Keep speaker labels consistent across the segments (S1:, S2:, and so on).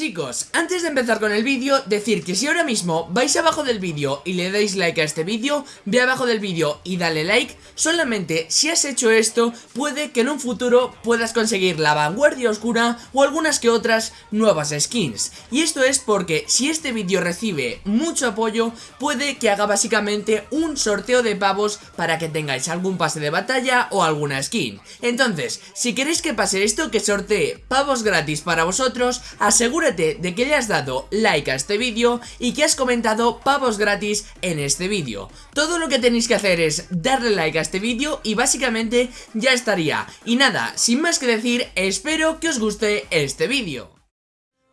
S1: Chicos, antes de empezar con el vídeo, decir que si ahora mismo vais abajo del vídeo y le dais like a este vídeo, ve abajo del vídeo y dale like, solamente si has hecho esto, puede que en un futuro puedas conseguir la vanguardia oscura o algunas que otras nuevas skins. Y esto es porque si este vídeo recibe mucho apoyo, puede que haga básicamente un sorteo de pavos para que tengáis algún pase de batalla o alguna skin. Entonces, si queréis que pase esto, que sortee pavos gratis para vosotros, de que le has dado like a este vídeo y que has comentado pavos gratis en este vídeo. Todo lo que tenéis que hacer es darle like a este vídeo y básicamente ya estaría. Y nada, sin más que decir, espero que os guste este vídeo.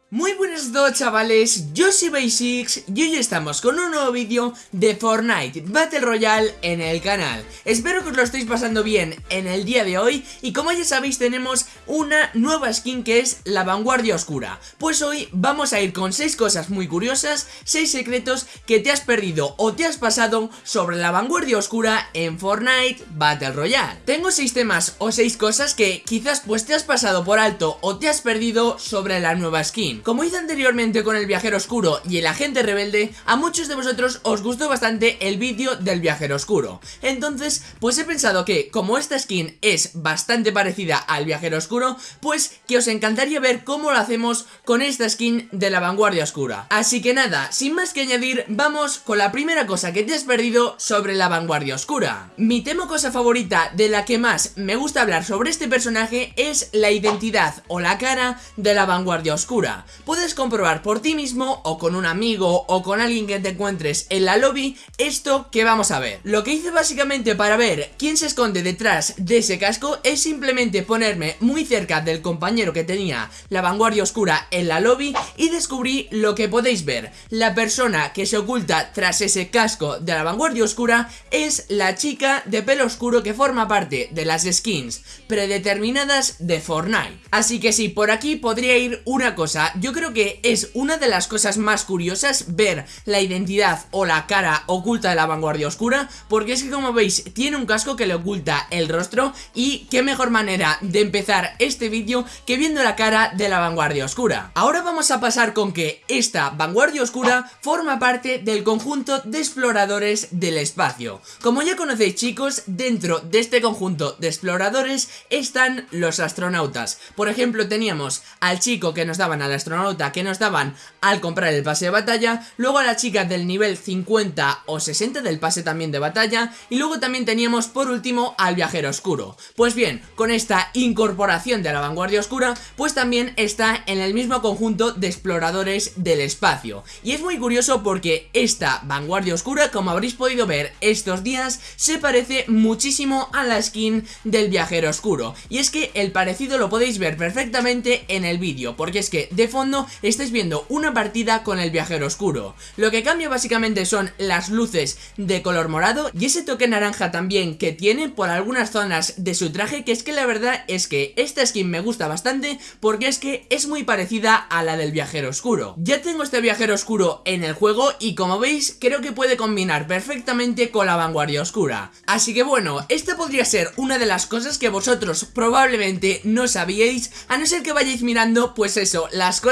S1: Muy buenas a chavales, yo soy Basics y hoy estamos con un nuevo vídeo de Fortnite Battle Royale en el canal. Espero que os lo estéis pasando bien en el día de hoy y como ya sabéis tenemos una nueva skin que es la Vanguardia Oscura. Pues hoy vamos a ir con 6 cosas muy curiosas, 6 secretos que te has perdido o te has pasado sobre la Vanguardia Oscura en Fortnite Battle Royale. Tengo 6 temas o 6 cosas que quizás pues te has pasado por alto o te has perdido sobre la nueva skin como hice anteriormente con el viajero oscuro y el agente rebelde, a muchos de vosotros os gustó bastante el vídeo del viajero oscuro. Entonces, pues he pensado que, como esta skin es bastante parecida al viajero oscuro, pues que os encantaría ver cómo lo hacemos con esta skin de la vanguardia oscura. Así que nada, sin más que añadir, vamos con la primera cosa que te has perdido sobre la vanguardia oscura. Mi tema cosa favorita de la que más me gusta hablar sobre este personaje es la identidad o la cara de la vanguardia oscura puedes comprobar por ti mismo o con un amigo o con alguien que te encuentres en la lobby esto que vamos a ver. Lo que hice básicamente para ver quién se esconde detrás de ese casco es simplemente ponerme muy cerca del compañero que tenía la vanguardia oscura en la lobby y descubrí lo que podéis ver. La persona que se oculta tras ese casco de la vanguardia oscura es la chica de pelo oscuro que forma parte de las skins predeterminadas de Fortnite. Así que sí, por aquí podría ir una cosa yo creo que es una de las cosas más curiosas ver la identidad o la cara oculta de la vanguardia oscura porque es que como veis tiene un casco que le oculta el rostro y qué mejor manera de empezar este vídeo que viendo la cara de la vanguardia oscura. Ahora vamos a pasar con que esta vanguardia oscura forma parte del conjunto de exploradores del espacio. Como ya conocéis chicos, dentro de este conjunto de exploradores están los astronautas. Por ejemplo teníamos al chico que nos daban a la astronauta que nos daban al comprar el pase de batalla, luego a la chica del nivel 50 o 60 del pase también de batalla y luego también teníamos por último al viajero oscuro. Pues bien, con esta incorporación de la vanguardia oscura, pues también está en el mismo conjunto de exploradores del espacio. Y es muy curioso porque esta vanguardia oscura, como habréis podido ver estos días, se parece muchísimo a la skin del viajero oscuro. Y es que el parecido lo podéis ver perfectamente en el vídeo, porque es que de fondo estáis viendo una partida con el viajero oscuro. Lo que cambia básicamente son las luces de color morado y ese toque naranja también que tiene por algunas zonas de su traje que es que la verdad es que esta skin me gusta bastante porque es que es muy parecida a la del viajero oscuro. Ya tengo este viajero oscuro en el juego y como veis creo que puede combinar perfectamente con la vanguardia oscura. Así que bueno, esta podría ser una de las cosas que vosotros probablemente no sabíais a no ser que vayáis mirando pues eso, las cosas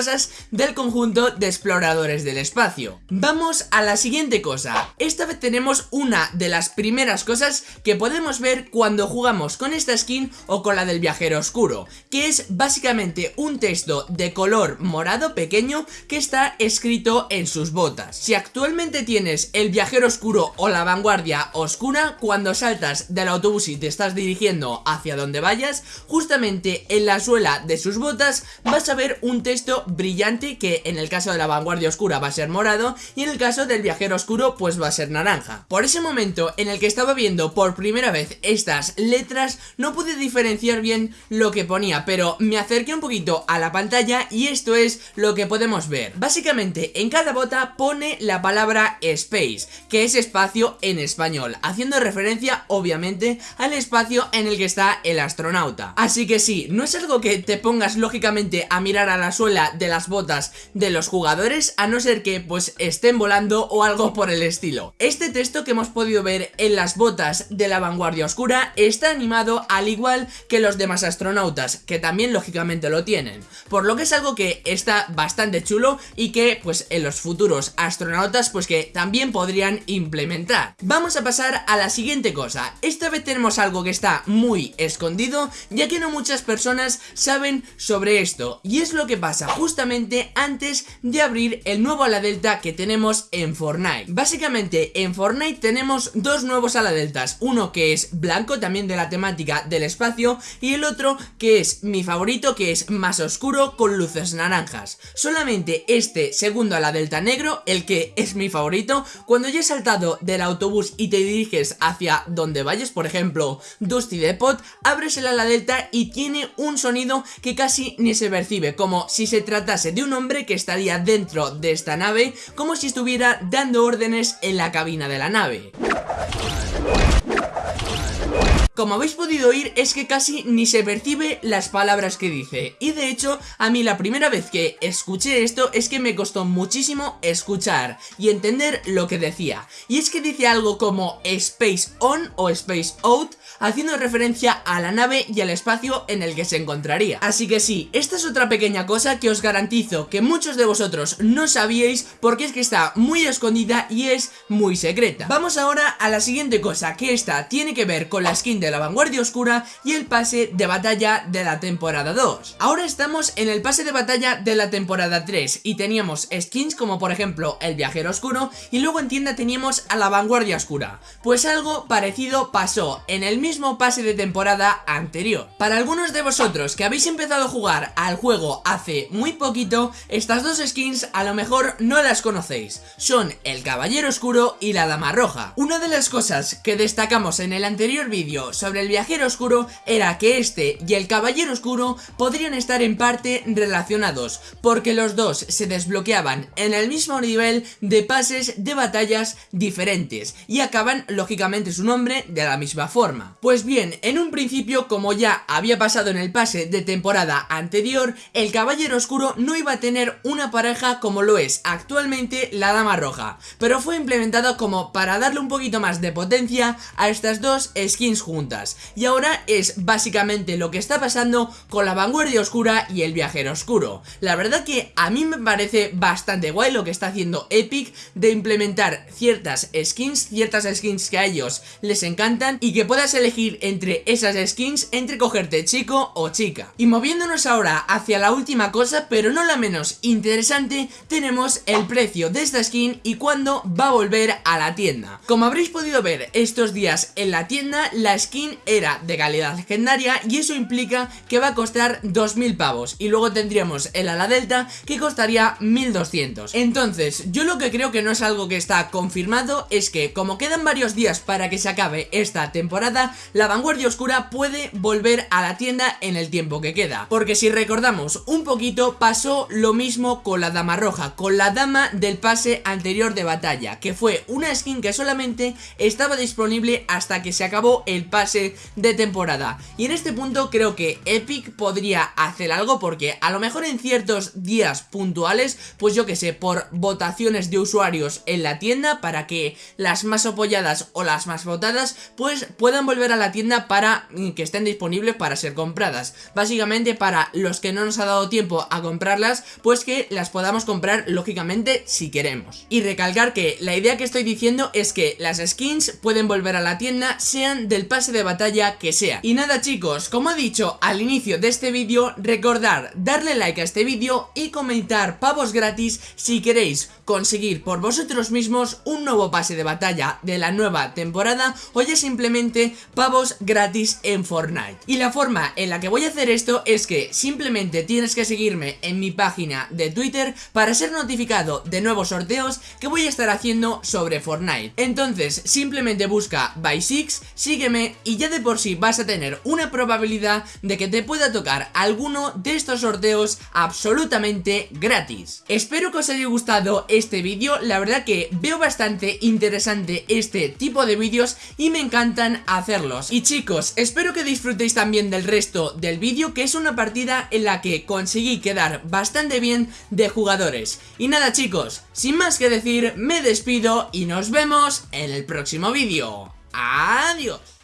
S1: del conjunto de exploradores del espacio. Vamos a la siguiente cosa. Esta vez tenemos una de las primeras cosas que podemos ver cuando jugamos con esta skin o con la del viajero oscuro, que es básicamente un texto de color morado pequeño que está escrito en sus botas. Si actualmente tienes el viajero oscuro o la vanguardia oscura, cuando saltas del autobús y te estás dirigiendo hacia donde vayas, justamente en la suela de sus botas vas a ver un texto brillante que en el caso de la vanguardia oscura va a ser morado y en el caso del viajero oscuro pues va a ser naranja. Por ese momento en el que estaba viendo por primera vez estas letras no pude diferenciar bien lo que ponía pero me acerqué un poquito a la pantalla y esto es lo que podemos ver. Básicamente en cada bota pone la palabra space que es espacio en español haciendo referencia obviamente al espacio en el que está el astronauta. Así que sí, no es algo que te pongas lógicamente a mirar a la suela de las botas de los jugadores a no ser que pues estén volando o algo por el estilo. Este texto que hemos podido ver en las botas de la vanguardia oscura está animado al igual que los demás astronautas, que también lógicamente lo tienen, por lo que es algo que está bastante chulo y que pues en los futuros astronautas pues que también podrían implementar. Vamos a pasar a la siguiente cosa, esta vez tenemos algo que está muy escondido ya que no muchas personas saben sobre esto y es lo que pasa justamente antes de abrir el nuevo ala delta que tenemos en Fortnite. Básicamente en Fortnite tenemos dos nuevos ala deltas, uno que es blanco también de la temática del espacio y el otro que es mi favorito que es más oscuro con luces naranjas. Solamente este segundo ala delta negro, el que es mi favorito, cuando ya he saltado del autobús y te diriges hacia donde vayas, por ejemplo Dusty Depot, abres el ala delta y tiene un sonido que casi ni se percibe, como si se tratase de un hombre que estaría dentro de esta nave, como si estuviera dando órdenes en la cabina de la nave. Como habéis podido oír es que casi ni se percibe las palabras que dice y de hecho a mí la primera vez que escuché esto es que me costó muchísimo escuchar y entender lo que decía y es que dice algo como Space On o Space Out haciendo referencia a la nave y al espacio en el que se encontraría. Así que sí, esta es otra pequeña cosa que os garantizo que muchos de vosotros no sabíais porque es que está muy escondida y es muy secreta. Vamos ahora a la siguiente cosa que esta tiene que ver con la skin de la vanguardia oscura y el pase de batalla de la temporada 2. Ahora estamos en el pase de batalla de la temporada 3 y teníamos skins como por ejemplo el viajero oscuro y luego en tienda teníamos a la vanguardia oscura. Pues algo parecido pasó en el mismo pase de temporada anterior. Para algunos de vosotros que habéis empezado a jugar al juego hace muy poquito, estas dos skins a lo mejor no las conocéis. Son el caballero oscuro y la dama roja. Una de las cosas que destacamos en el anterior vídeo sobre el viajero oscuro era que este y el caballero oscuro podrían estar en parte relacionados, porque los dos se desbloqueaban en el mismo nivel de pases de batallas diferentes y acaban lógicamente su nombre de la misma forma. Pues bien, en un principio como ya había pasado en el pase de temporada anterior, el caballero oscuro no iba a tener una pareja como lo es actualmente la dama roja, pero fue implementado como para darle un poquito más de potencia a estas dos skins juntas. Y ahora es básicamente lo que está pasando con la vanguardia oscura y el viajero oscuro. La verdad que a mí me parece bastante guay lo que está haciendo Epic de implementar ciertas skins, ciertas skins que a ellos les encantan y que puedas elegir entre esas skins entre cogerte chico o chica. Y moviéndonos ahora hacia la última cosa, pero no la menos interesante, tenemos el precio de esta skin y cuándo va a volver a la tienda. Como habréis podido ver estos días en la tienda, la skin era de calidad legendaria y eso implica que va a costar 2000 pavos y luego tendríamos el ala delta que costaría 1200. Entonces, yo lo que creo que no es algo que está confirmado es que como quedan varios días para que se acabe esta temporada, la vanguardia oscura puede volver a la tienda en el tiempo que queda. Porque si recordamos un poquito, pasó lo mismo con la dama roja, con la dama del pase anterior de batalla, que fue una skin que solamente estaba disponible hasta que se acabó el pase de temporada. Y en este punto creo que Epic podría hacer algo porque a lo mejor en ciertos días puntuales, pues yo que sé, por votaciones de usuarios en la tienda para que las más apoyadas o las más votadas pues puedan volver a la tienda para mm, que estén disponibles para ser compradas. Básicamente para los que no nos ha dado tiempo a comprarlas, pues que las podamos comprar lógicamente si queremos. Y recalcar que la idea que estoy diciendo es que las skins pueden volver a la tienda sean del pase de batalla que sea. Y nada chicos, como he dicho al inicio de este vídeo, recordar darle like a este vídeo y comentar pavos gratis si queréis conseguir por vosotros mismos un nuevo pase de batalla de la nueva temporada o ya simplemente pavos gratis en Fortnite. Y la forma en la que voy a hacer esto es que simplemente tienes que seguirme en mi página de Twitter para ser notificado de nuevos sorteos que voy a estar haciendo sobre Fortnite. Entonces simplemente busca by6, sígueme y ya de por sí vas a tener una probabilidad de que te pueda tocar alguno de estos sorteos absolutamente gratis. Espero que os haya gustado este vídeo, la verdad que veo bastante interesante este tipo de vídeos y me encantan Y chicos, espero que disfrutéis también del resto del vídeo, que es una partida en la que conseguí quedar bastante bien de jugadores. Y nada chicos, sin más que decir, me despido y nos vemos en el próximo vídeo. Adiós.